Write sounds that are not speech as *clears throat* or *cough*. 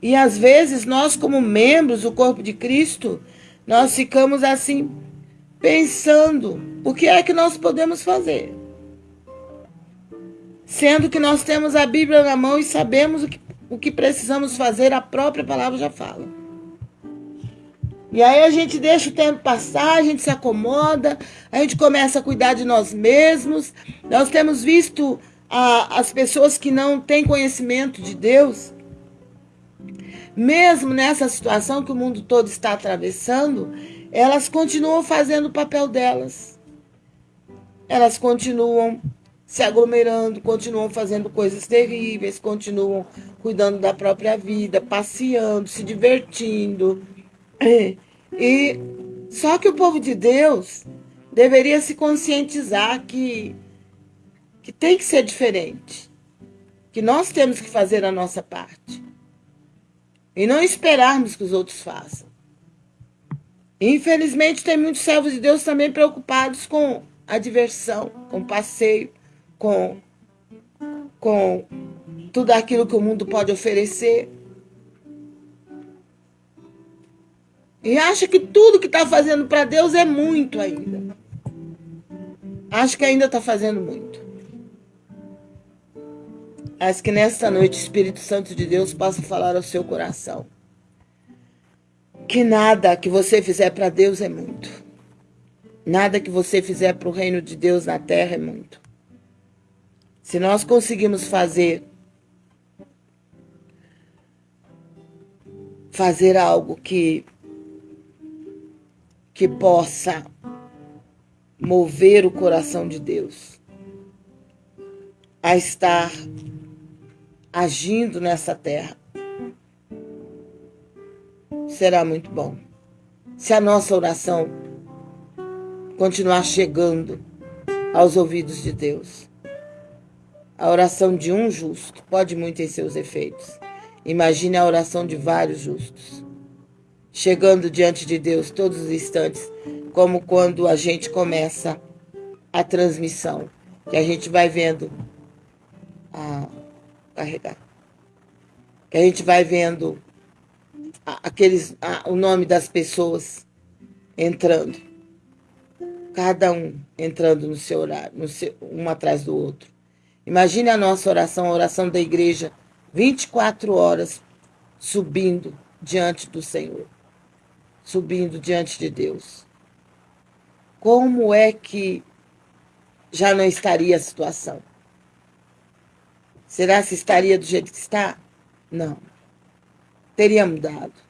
E às vezes nós, como membros do corpo de Cristo, nós ficamos assim, pensando: o que é que nós podemos fazer? Sendo que nós temos a Bíblia na mão e sabemos o que, o que precisamos fazer, a própria palavra já fala. E aí a gente deixa o tempo passar, a gente se acomoda, a gente começa a cuidar de nós mesmos. Nós temos visto a, as pessoas que não têm conhecimento de Deus, mesmo nessa situação que o mundo todo está atravessando, elas continuam fazendo o papel delas. Elas continuam se aglomerando, continuam fazendo coisas terríveis, continuam cuidando da própria vida, passeando, se divertindo. *clears throat* E só que o povo de Deus deveria se conscientizar que que tem que ser diferente, que nós temos que fazer a nossa parte e não esperarmos que os outros façam. Infelizmente, tem muitos servos de Deus também preocupados com a diversão, com o passeio, com, com tudo aquilo que o mundo pode oferecer. E acha que tudo que está fazendo para Deus é muito ainda. Acho que ainda está fazendo muito. Mas que nesta noite o Espírito Santo de Deus possa falar ao seu coração. Que nada que você fizer para Deus é muito. Nada que você fizer para o reino de Deus na terra é muito. Se nós conseguimos fazer fazer algo que que possa mover o coração de Deus a estar agindo nessa terra. Será muito bom. Se a nossa oração continuar chegando aos ouvidos de Deus. A oração de um justo pode muito em seus efeitos. Imagine a oração de vários justos. Chegando diante de Deus todos os instantes, como quando a gente começa a transmissão, que a gente vai vendo a carregar. Que a gente vai vendo aqueles, o nome das pessoas entrando. Cada um entrando no seu horário, no seu, um atrás do outro. Imagine a nossa oração, a oração da igreja, 24 horas subindo diante do Senhor, subindo diante de Deus. Como é que já não estaria a situação? Será que estaria do jeito que está? Não. Teria mudado.